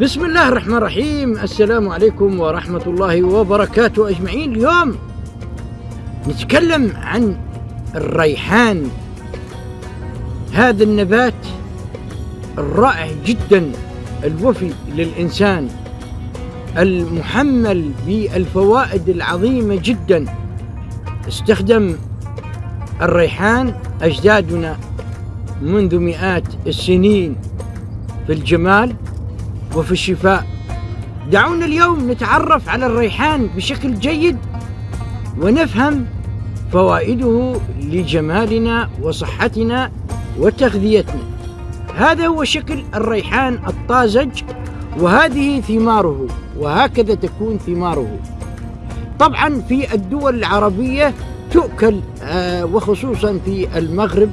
بسم الله الرحمن الرحيم. السلام عليكم ورحمة الله وبركاته. أجمعين اليوم نتكلم عن الريحان. هذا النبات الرائع جدا الوفي للإنسان المحمل بالفوائد العظيمة جدا. استخدم الريحان أجدادنا منذ مئات السنين في الجمال. وفي الشفاء. دعونا اليوم نتعرف على الريحان بشكل جيد ونفهم فوائده لجمالنا وصحتنا وتغذيتنا. هذا هو شكل الريحان الطازج وهذه ثماره وهكذا تكون ثماره. طبعا في الدول العربية تؤكل آه، وخصوصا في المغرب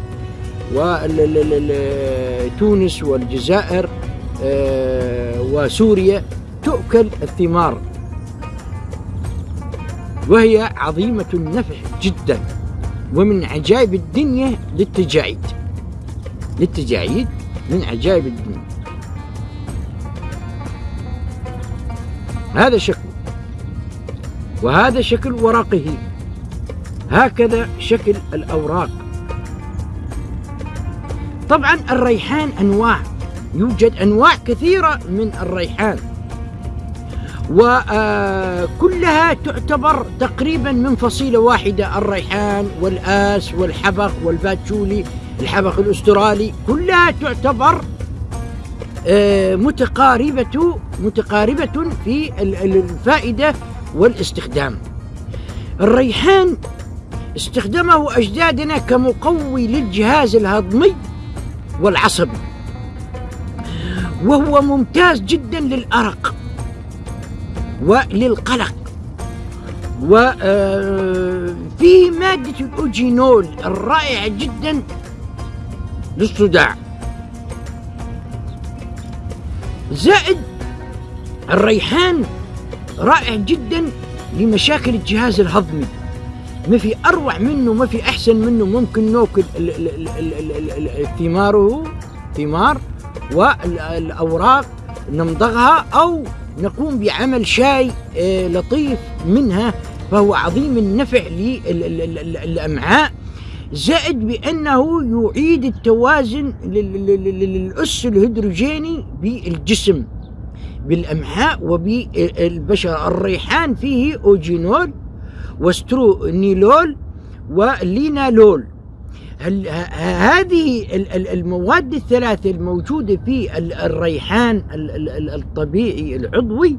وتونس والجزائر آه، وسوريا تؤكل الثمار. وهي عظيمة النفع جدا ومن عجائب الدنيا للتجاعيد للتجاعيد من عجائب الدنيا. هذا شكل وهذا شكل ورقه هكذا شكل الأوراق. طبعا الريحان أنواع. يوجد أنواع كثيرة من الريحان. وكلها تعتبر تقريبا من فصيلة واحدة الريحان والآس والحبق والباتشولي الحبق الأسترالي كلها تعتبر آه، متقاربة متقاربة في الفائدة والاستخدام. الريحان استخدمه أجدادنا كمقوي للجهاز الهضمي والعصبي. وهو ممتاز جدا للأرق وللقلق وفيه آه، مادة الأوجينول الرائعة جدا للصداع زائد الريحان رائع جدا لمشاكل الجهاز الهضمي ما في أروع منه ما في أحسن منه ممكن ناكل ثماره ثمار والأوراق نمضغها أو نقوم بعمل شاي آه، لطيف منها فهو عظيم النفع للأمعاء زائد بأنه يعيد التوازن للأس الهيدروجيني بالجسم بالأمعاء وبالبشرة الريحان فيه أوجينول وسترونيلول ولينالول. هذه المواد الثلاثة الموجودة في الريحان الطبيعي العضوي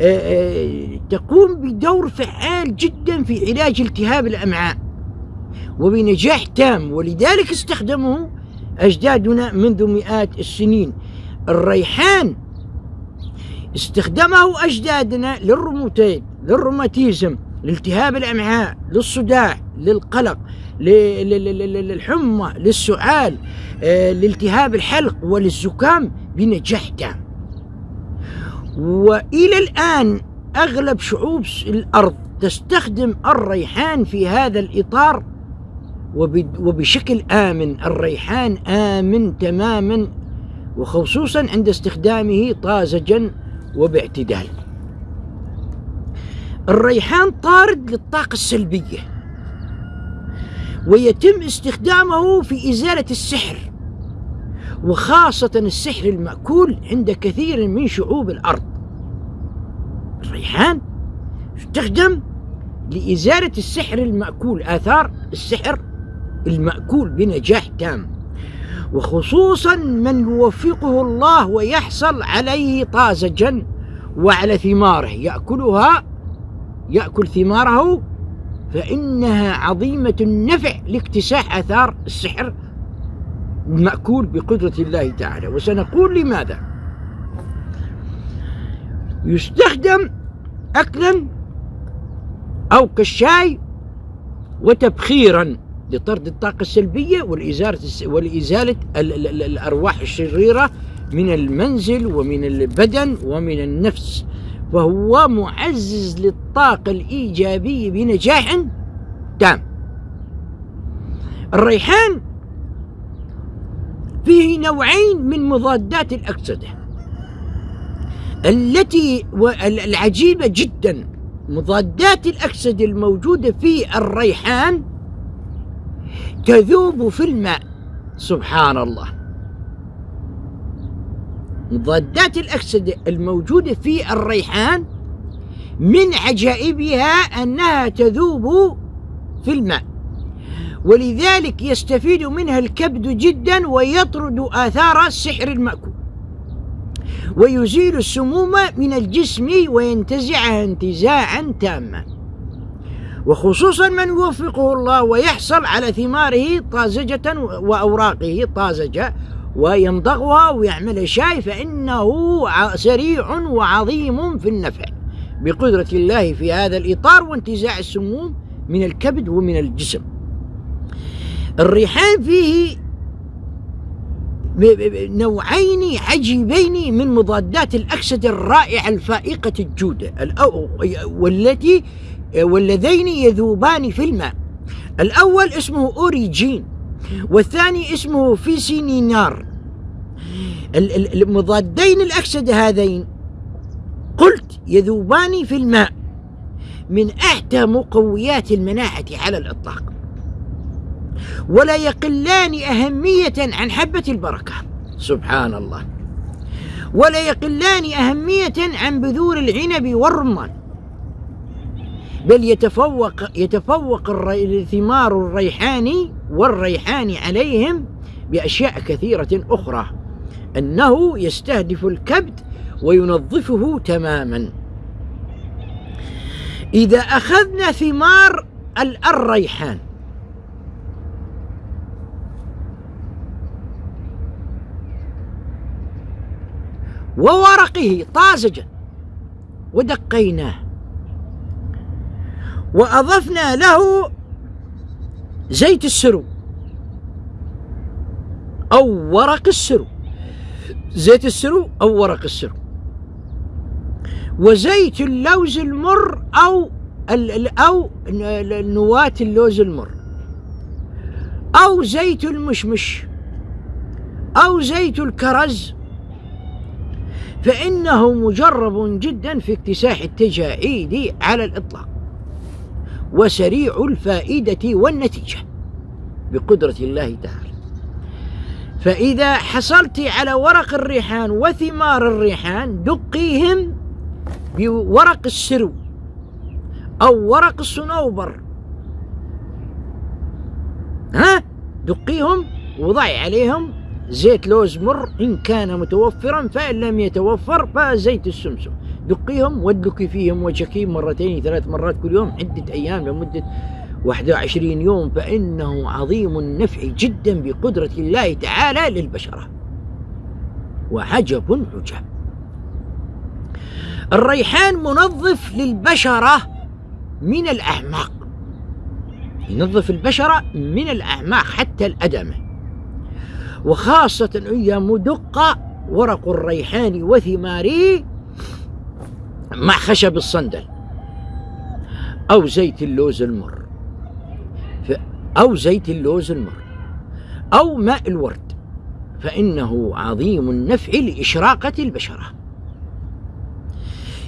آه، آه، تقوم بدور فعال جدا في علاج التهاب الأمعاء وبنجاح تام. ولذلك استخدمه أجدادنا منذ مئات السنين. الريحان استخدمه أجدادنا للروماتيد للروماتيزم لالتهاب الأمعاء للصداع للقلق. للحمى للسعال آه، لالتهاب الحلق وللزكام بنجاح تام وإلى الآن أغلب شعوب الأرض تستخدم الريحان في هذا الإطار وبشكل آمن الريحان آمن تماما وخصوصا عند استخدامه طازجا وباعتدال. الريحان طارد للطاقة السلبية. ويتم استخدامه في إزالة السحر وخاصة السحر المأكول عند كثير من شعوب الأرض. الريحان يستخدم لإزالة السحر المأكول آثار السحر المأكول بنجاح تام وخصوصا من يوفقه الله ويحصل عليه طازجا وعلى ثماره يأكلها يأكل ثماره فإنها عظيمة النفع لاكتساح آثار السحر المأكول بقدرة الله تعالى. وسنقول لماذا؟ يستخدم أكلا أو كالشاي وتبخيرا لطرد الطاقة السلبية والإزالة والإزالة الأرواح الشريرة من المنزل ومن البدن ومن النفس. فهو معزز للطاقة الإيجابية بنجاح. تام الريحان فيه نوعين من مضادات الأكسدة. التي العجيبة جدا مضادات الأكسدة الموجودة في الريحان تذوب في الماء. سبحان الله. مضادات الأكسدة الموجودة في الريحان من عجائبها أنها تذوب في الماء. ولذلك يستفيد منها الكبد جدا ويطرد آثار السحر المأكول. ويزيل السموم من الجسم وينتزعها انتزاعا تاما. وخصوصا من يوفقه الله ويحصل على ثماره طازجة وأوراقه طازجة ويمضغها ويعمل شاي فإنه سريع وعظيم في النفع. بقدرة الله في هذا الإطار وانتزاع السموم من الكبد ومن الجسم. الريحان فيه نوعين عجيبين من مضادات الأكسدة الرائعة الفائقة الجودة والتي واللذين يذوبان في الماء. الأول اسمه أوريجين. والثاني اسمه فيسينينار المضادين الأكسدة هذين قلت يذوبان في الماء من أحدى مقويات المناعة على الإطلاق ولا يقلان أهمية عن حبة البركة. سبحان الله. ولا يقلان أهمية عن بذور العنب والرمان. بل يتفوق يتفوق ثمار الريحان والريحان عليهم بأشياء كثيرة أخرى. أنه يستهدف الكبد وينظفه تماما. إذا أخذنا ثمار الريحان. وورقه طازجا. ودقيناه. وأضفنا له زيت السرو. أو ورق السرو. زيت السرو أو ورق السرو. وزيت اللوز المر أو أو نواة اللوز المر. أو زيت المشمش. أو زيت الكرز. فإنه مجرب جدا في اكتساح التجاعيد على الإطلاق. وسريع الفائدة والنتيجة بقدرة الله تعالى. فإذا حصلت على ورق الريحان وثمار الريحان دقيهم بورق السرو أو ورق الصنوبر. ها؟ دقيهم وضعي عليهم زيت لوز مر إن كان متوفرا فإن لم يتوفر فزيت السمسم. دقيهم وادلكي فيهم وجهك مرتين ثلاث مرات كل يوم عدة أيام لمدة 21 يوم فإنه عظيم النفع جدا بقدرة الله تعالى للبشرة. وعجب عجب الريحان منظف للبشرة من الأعماق. ينظف البشرة من الأعماق حتى الأدمة. وخاصة إذا مدق ورق الريحان وثماره مع خشب الصندل. أو زيت اللوز المر. أو زيت اللوز المر. أو ماء الورد. فإنه عظيم النفع لإشراقة البشرة.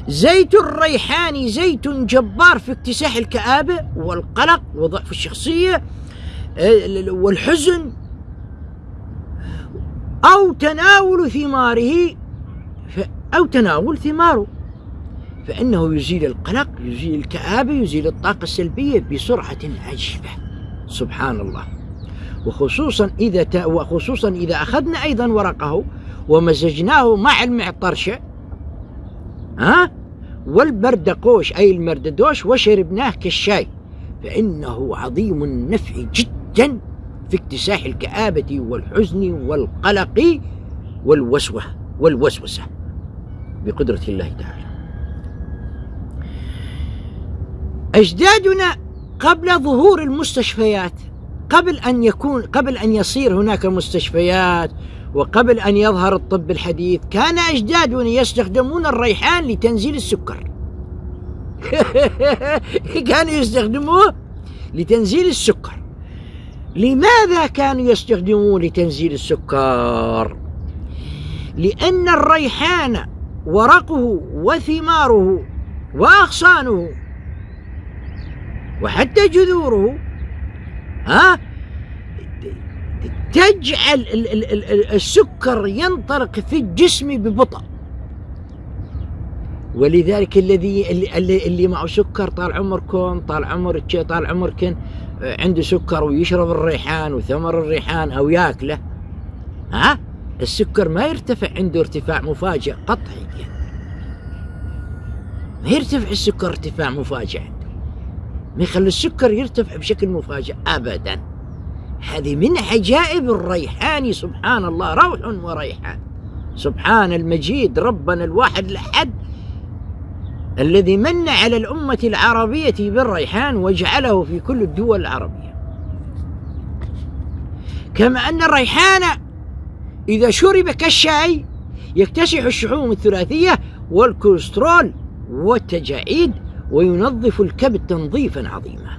زيت الريحان زيت جبار في اكتساح الكآبة والقلق وضعف الشخصية آه، والحزن. أو تناول ثماره. أو تناول ثماره. فإنه يزيل القلق يزيل الكآبة يزيل الطاقة السلبية بسرعة عجيبة. سبحان الله. وخصوصا إذا وخصوصا إذا أخذنا أيضا ورقه ومزجناه مع المعطرشة ها؟ والبردقوش أي المرددوش وشربناه كالشاي. فإنه عظيم النفع جدا في اكتساح الكآبة والحزن والقلق والوسوة والوسوسة بقدرة الله تعالى. أجدادنا قبل ظهور المستشفيات قبل أن يكون قبل أن يصير هناك مستشفيات وقبل أن يظهر الطب الحديث كان أجدادنا يستخدمون الريحان لتنزيل السكر. كانوا يستخدموه لتنزيل السكر. لماذا كانوا يستخدموه لتنزيل السكر؟ لأن الريحان ورقه وثماره وأغصانه وحتى جذوره ها؟ تجعل السكر ينطلق في الجسم ببطء. ولذلك الذي اللي, اللي معه سكر طال عمركم طال عمرك طال عمركن عنده سكر ويشرب الريحان وثمر الريحان أو ياكله ها؟ السكر ما يرتفع عنده ارتفاع مفاجئ قطعي. ما يرتفع السكر ارتفاع مفاجئ. ما يخلي السكر يرتفع بشكل مفاجئ ابدا. هذه من عجائب الريحان سبحان الله روح وريحان. سبحان المجيد ربنا الواحد الأحد الذي من على الأمة العربية بالريحان وجعله في كل الدول العربية. كما أن الريحان إذا شرب كالشاي يكتسح الشحوم الثلاثية والكوليسترول والتجاعيد وينظف الكبد تنظيفا عظيما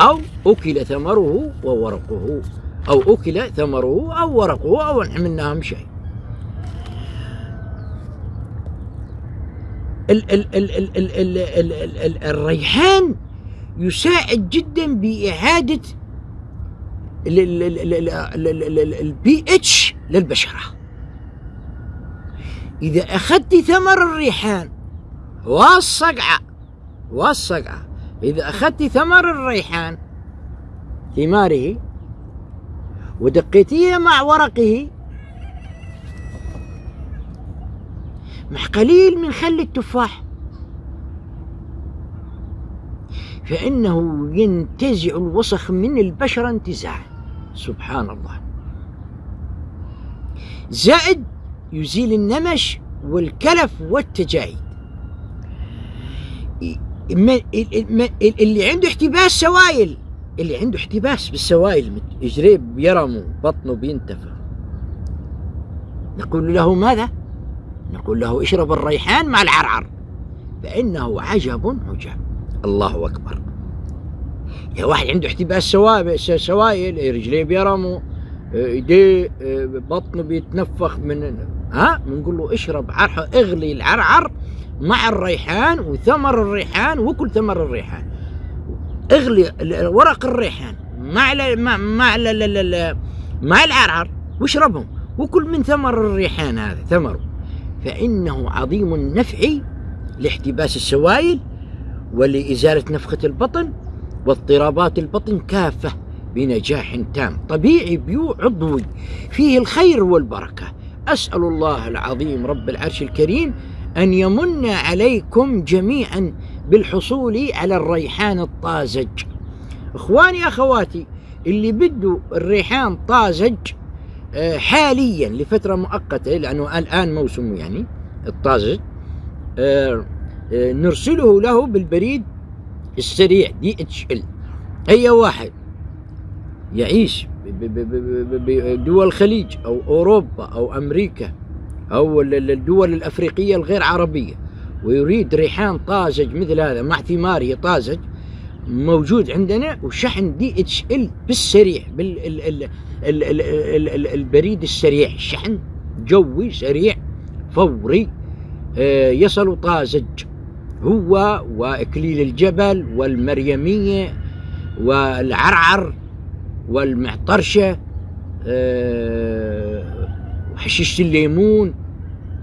أو أكل ثمره وورقه أو أكل ثمره أو ورقه أو منهم شيء ال ال ال ال ال ال ال ال ال الريحان يساعد جدا بإعادة البي اتش للبشرة إذا أخذت ثمر الريحان والصقعة. والصقعة. إذا أخذت ثمر الريحان ثماره ودقيتيه مع ورقه مع قليل من خل التفاح فإنه ينتزع الوسخ من البشرة انتزاعا. سبحان الله. زائد يزيل النمش والكلف والتجاعيد اللي عنده احتباس سوائل. اللي عنده احتباس بالسوائل يجري بيرم بطنه بينتفخ نقول له ماذا؟ نقول له اشرب الريحان مع العرعر فإنه عجب عجاب. الله أكبر. يا واحد عنده احتباس سوائل رجليه بيرموا ايديه بطنه بيتنفخ من ها؟ بنقول له اشرب عرح اغلي العرعر مع الريحان وثمر الريحان وكل ثمر الريحان. اغلي ورق الريحان مع ل... مع مع. مع العرعر واشربهم. وكل من ثمر الريحان هذا ثمره فإنه عظيم النفع لاحتباس السوائل ولإزالة نفخة البطن واضطرابات البطن كافة بنجاح تام. طبيعي بيو عضوي فيه الخير والبركة. أسأل الله العظيم رب العرش الكريم أن يمن عليكم جميعا بالحصول على الريحان الطازج. إخواني أخواتي اللي بدوا الريحان طازج آه، حاليا لفترة مؤقتة لأنه الآن موسمه يعني الطازج آه، آه، نرسله له بالبريد السريع DHL. أي واحد يعيش بدول الخليج أو أوروبا أو أمريكا. أو الدول الأفريقية الغير عربية ويريد ريحان طازج مثل هذا مع ثماره طازج موجود عندنا وشحن DHL بالسريع بالبريد السريع شحن جوي سريع فوري آه، يصل طازج. هو وإكليل الجبل والمريمية والعرعر والمعطرشة وحشيشه الليمون.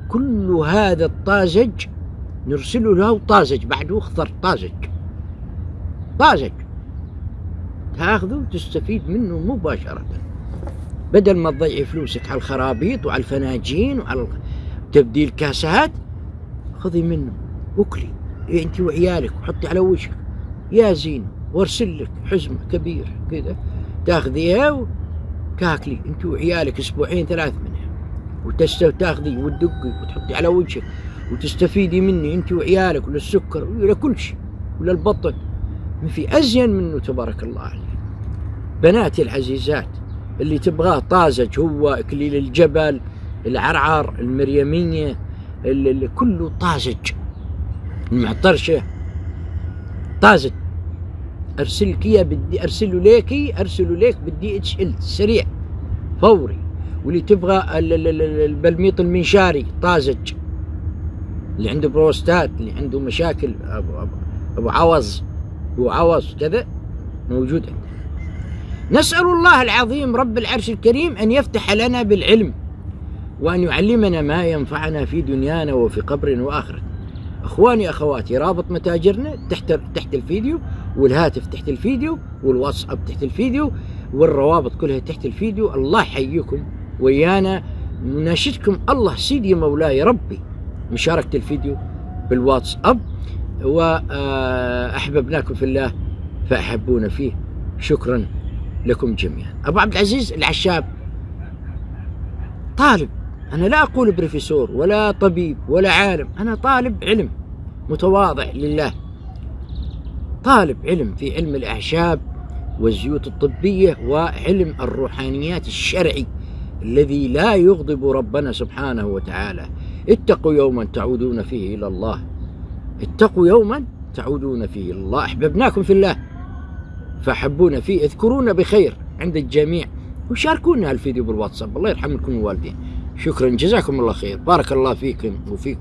كل هذا الطازج نرسله له طازج بعده أخضر طازج طازج تاخذه وتستفيد منه مباشرة. بدل ما تضيعي فلوسك على الخرابيط وعلى الفناجين وعلى تبديل كاسات خذي منه وكلي. أنت وعيالك وحطي على وجهك يا زين وارسل لك حزمة كبير كذا. تاخذيها وتاكلي أنت وعيالك أسبوعين ثلاث منها وتاخذي وتدقي وتحطي على وجهك وتستفيدي مني انت وعيالك وللسكر ولكل شيء وللبطن ما في أزين منه تبارك الله عليه بناتي العزيزات اللي تبغاه طازج هو اكليل الجبل العرعر المريمية اللي كله طازج. المعطرشة. طازج. أرسلك إياه بدي أرسله ليكي أرسله ليك بال DHL سريع. فوري. واللي تبغى ال- ال- ال- البلميط المنشاري طازج. اللي عنده بروستات اللي عنده مشاكل ابو ابو, أبو عوز. ابو عوز كذا موجود عندنا نسأل الله العظيم رب العرش الكريم أن يفتح لنا بالعلم وأن يعلمنا ما ينفعنا في دنيانا وفي قبر وآخرة أخواني أخواتي رابط متاجرنا تحت تحت الفيديو والهاتف تحت الفيديو والواتساب تحت الفيديو والروابط كلها تحت الفيديو. الله يحييكم. ويانا نناشدكم الله سيدي مولاي ربي. مشاركة الفيديو بالواتساب وأحببناكم في الله فأحبونا فيه. شكرا لكم جميعا. أبو عبد العزيز العشاب طالب. أنا لا أقول بروفيسور ولا طبيب ولا عالم. أنا طالب علم متواضع لله. طالب علم في علم الأعشاب والزيوت الطبية وعلم الروحانيات الشرعي. الذي لا يغضب ربنا سبحانه وتعالى. اتقوا يوما تعودون فيه إلى الله. اتقوا يوما تعودون فيه إلى الله. أحببناكم في الله. فأحبونا فيه. اذكرونا بخير عند الجميع. وشاركونا الفيديو بالواتساب. الله يرحم لكم الوالدين شكرا. جزاكم الله خير. بارك الله فيكم وفيكم.